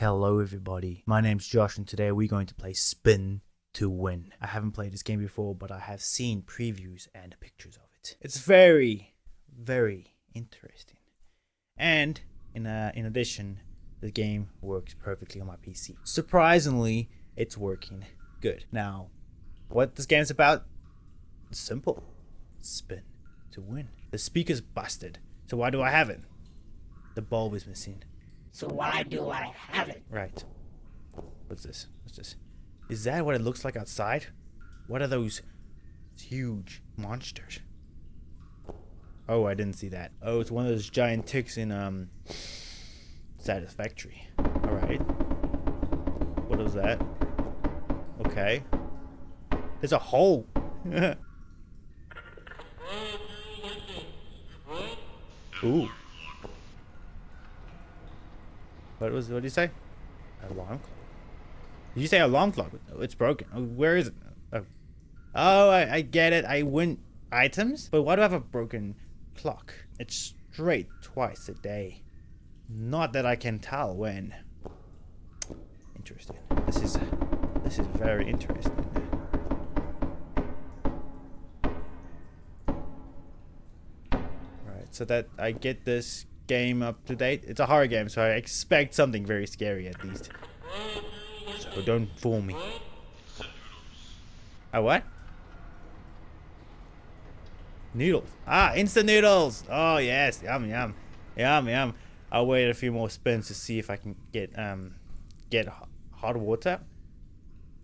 Hello everybody, my name's Josh and today we're going to play Spin to Win. I haven't played this game before but I have seen previews and pictures of it. It's very, very interesting. And in, uh, in addition, the game works perfectly on my PC. Surprisingly, it's working good. Now, what this game's about? Simple. Spin to win. The speaker's busted, so why do I have it? The bulb is missing. So why do I have it? Right. What's this? What's this? Is that what it looks like outside? What are those huge monsters? Oh, I didn't see that. Oh, it's one of those giant ticks in um Satisfactory. Alright. What was that? Okay. There's a hole. Ooh. What was? What did you say? Alarm clock. Did you say alarm clock? It's broken. Oh, where is it? Oh, oh I, I get it. I win items, but why do I have a broken clock? It's straight twice a day. Not that I can tell when. Interesting. This is this is very interesting. Right, so that I get this game up to date. It's a horror game, so I expect something very scary at least. So don't fool me. A what? Noodles. Ah, instant noodles. Oh yes, yum yum, yum yum. I'll wait a few more spins to see if I can get um get hot water.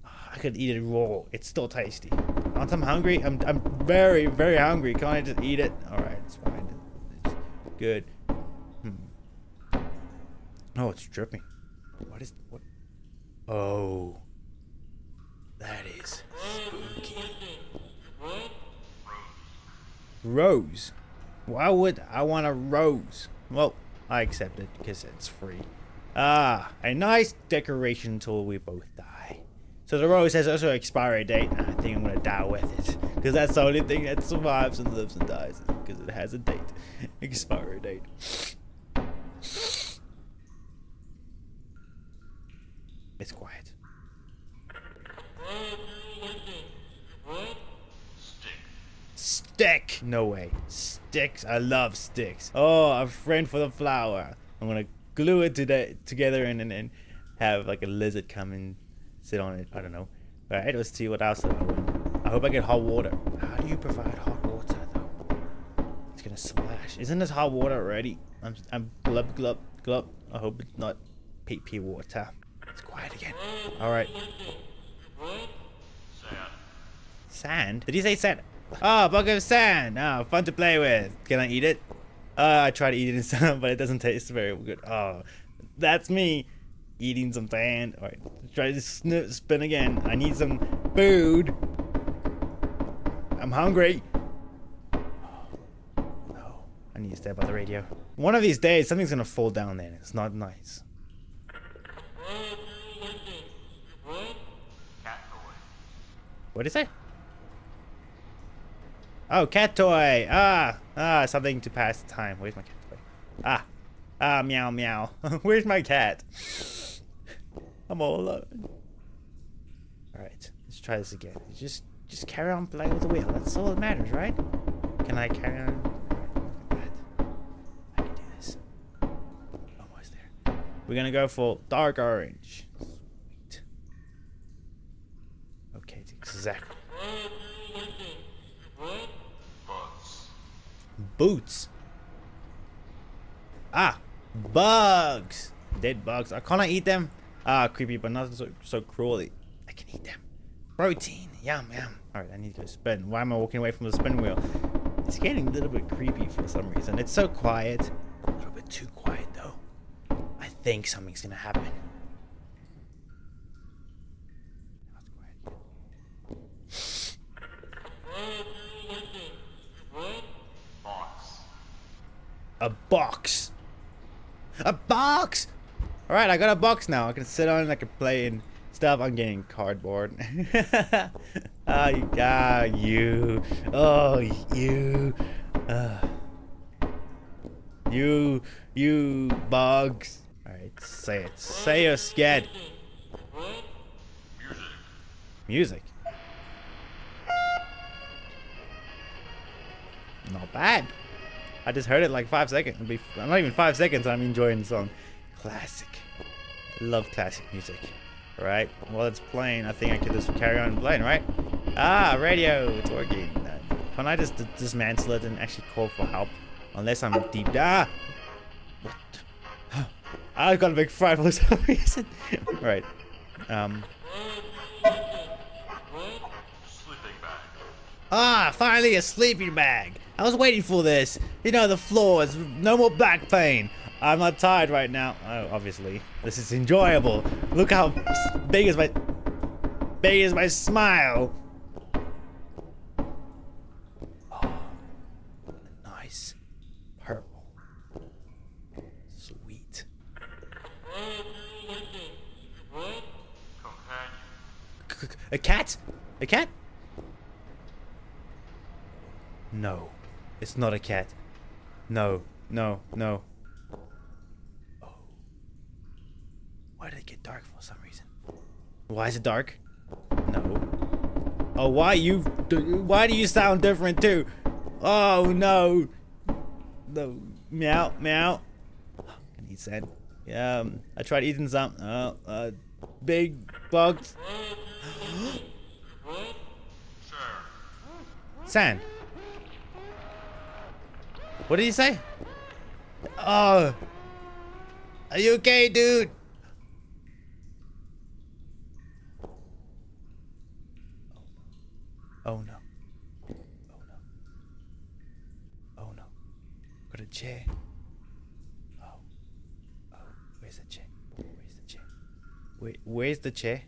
Ah, I could eat it raw. It's still tasty. Aren't I hungry? I'm I'm very very hungry. Can't I just eat it? All right, it's fine. It's good. Oh, it's dripping. What is what? Oh, that is spooky. Rose. Why would I want a rose? Well, I accept it because it's free. Ah, a nice decoration until we both die. So the rose has also an expiry date, and I think I'm gonna die with it. Because that's the only thing that survives and lives and dies, because it has a date. Expiry date. It's quiet. Stick! No way. Sticks. I love sticks. Oh, a friend for the flower. I'm gonna glue it to the, together and, and have like a lizard come and sit on it. I don't know. Alright, let's see what else I win. I hope I get hot water. How do you provide hot water though? It's gonna splash. Isn't this hot water already? I'm, I'm glub glub glub. I hope it's not pee pee water. Again. Alright. Sand. Sand? Did he say sand? Oh, bucket of sand. Oh, fun to play with. Can I eat it? Uh, I tried to eat it in but it doesn't taste very good. Oh, that's me eating some sand. Alright, try to spin again. I need some food. I'm hungry. No, I need to stay by the radio. One of these days, something's gonna fall down there. It's not nice. What did he say? Oh, cat toy. Ah, ah, something to pass the time. Where's my cat toy? Ah, ah, meow, meow. Where's my cat? I'm all alone. All right, let's try this again. Just, just carry on playing with the wheel. That's all that matters, right? Can I carry on? I can do this. There. We're gonna go for dark orange. Exactly. Boots. Ah, bugs. Dead bugs. I can't I eat them? Ah, creepy, but not so, so cruelly. I can eat them. Protein. Yum, yum. Alright, I need to go spin. Why am I walking away from the spin wheel? It's getting a little bit creepy for some reason. It's so quiet. A little bit too quiet, though. I think something's gonna happen. Box. A box! Alright, I got a box now. I can sit on it, I can play and stuff. I'm getting cardboard. oh, you, ah, you. Oh, you. Uh, you, you bugs. Alright, say it. Say you're scared. Music. Not bad. I just heard it like five seconds. Be not even five seconds. I'm enjoying the song. Classic. Love classic music. Right. While it's playing, I think I could just carry on playing. Right. Ah, radio. It's working. Can I just dismantle it and actually call for help? Unless I'm deep. Ah. What? I've got a big fright for some reason. right. Um. Ah, finally a sleeping bag. I was waiting for this. You know, the floors, no more back pain. I'm not tired right now. Oh, obviously. This is enjoyable. Look how big is my... Big is my smile. Oh, nice. Purple. Sweet. A cat? A cat? No. It's not a cat. No. No. No. Oh. Why did it get dark for some reason? Why is it dark? No. Oh, why you? Why do you sound different too? Oh no. No. Meow. Meow. Can eat sand. Yeah. Um, I tried eating some. Oh. Uh. Big bugs. Sand. What did he say? Oh. Are you okay, dude? Oh no. Oh no. Oh no. Got a chair. Oh. Oh. Where's the chair? Where's the chair? Where, where's the chair?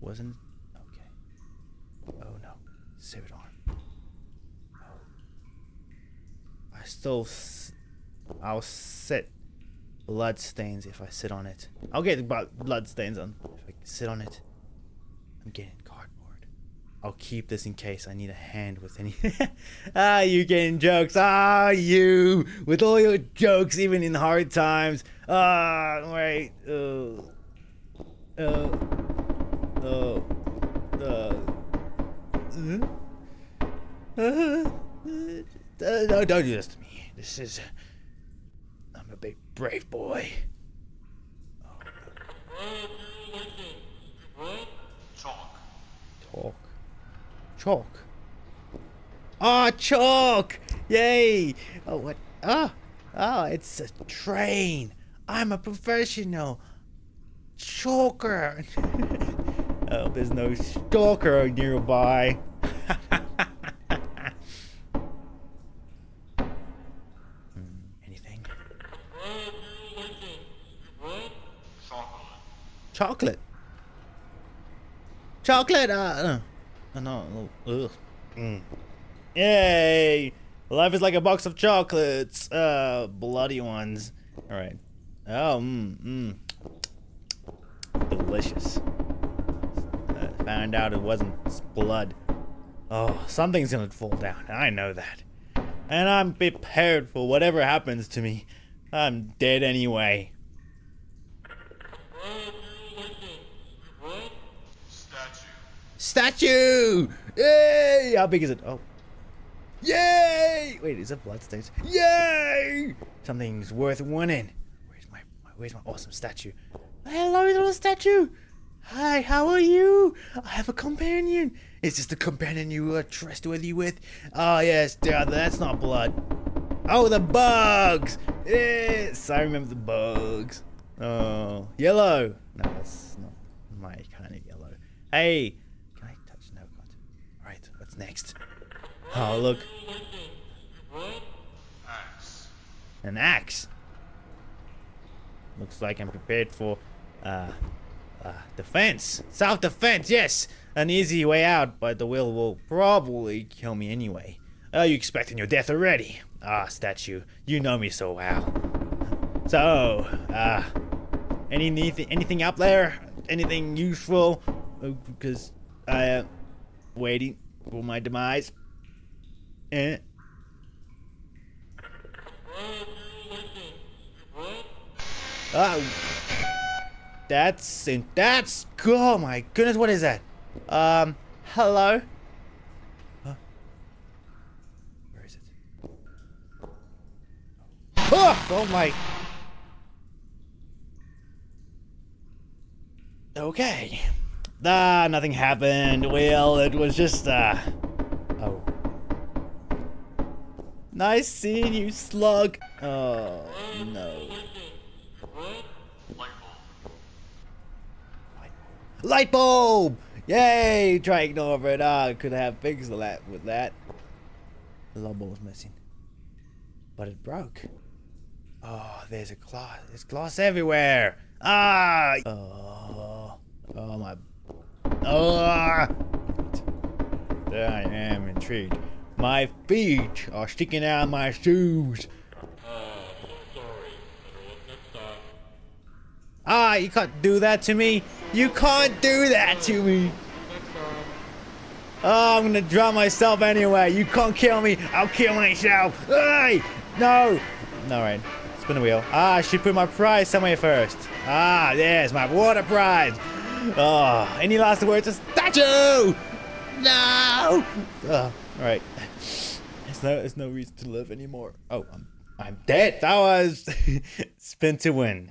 Wasn't. Okay. Oh no. Save it on. Oh. I still. I'll sit blood stains if I sit on it. I'll get blood stains on if I sit on it. I'm getting cardboard. I'll keep this in case I need a hand with any. ah, you getting jokes? Ah, you with all your jokes, even in hard times. Ah, wait. Oh. Oh. Oh. Uh. Uh, uh, no, don't do this to me. This is. I'm a big brave boy. Chalk. Chalk. Chalk. Ah, chalk! Yay! Oh, what? Ah, ah, it's a train. I'm a professional chalker. oh, there's no stalker nearby. Chocolate. Chocolate. Uh, uh no. Ugh. Mm. Yay! Life is like a box of chocolates. Uh, bloody ones. All right. Oh, mmm, mmm. Delicious. Uh, found out it wasn't blood. Oh, something's gonna fall down. I know that. And I'm prepared for whatever happens to me. I'm dead anyway. Statue. Statue! Yay! How big is it? Oh. Yay! Wait, is it bloodstains? Yay! Something's worth winning. Where's my, my where's my awesome statue? Hello, little statue. Hi, how are you? I have a companion. Is this the companion you are trustworthy with? Oh yes, that's not blood. Oh, the bugs! Yes, I remember the bugs. Oh, yellow. No, that's not my kind of yellow. Hey, can I touch? No, God. All right, what's next? Oh, look, an axe. Looks like I'm prepared for uh, uh, defense. Self defense, yes! An easy way out, but the will will probably kill me anyway. Are you expecting your death already? Ah, statue, you know me so well. So, uh, any anything, up there? Anything useful? Oh, Because I am waiting for my demise. Eh? Oh. That's in that's oh my goodness, what is that? Um hello? Huh? Where is it? Oh, oh my Okay. Ah, nothing happened. Well, it was just uh Oh. Nice seeing you, slug. Oh no. Light bulb. Yay! Try ignore it. Ah, I could have fixed that with that. The light bulb was missing. But it broke. Oh, there's a glass. There's glass everywhere. Ah! Oh, oh my. Oh! There I am intrigued. My feet are sticking out of my shoes. Ah, you can't do that to me. You can't do that to me. Oh, I'm gonna drown myself anyway. You can't kill me. I'll kill myself. Hey! No. Alright. Spin the wheel. Ah, I should put my prize somewhere first. Ah, there's my water prize. Oh, any last words? A statue! No! Ah, oh, alright. There's no, there's no reason to live anymore. Oh, I'm, I'm dead. That was spin to win.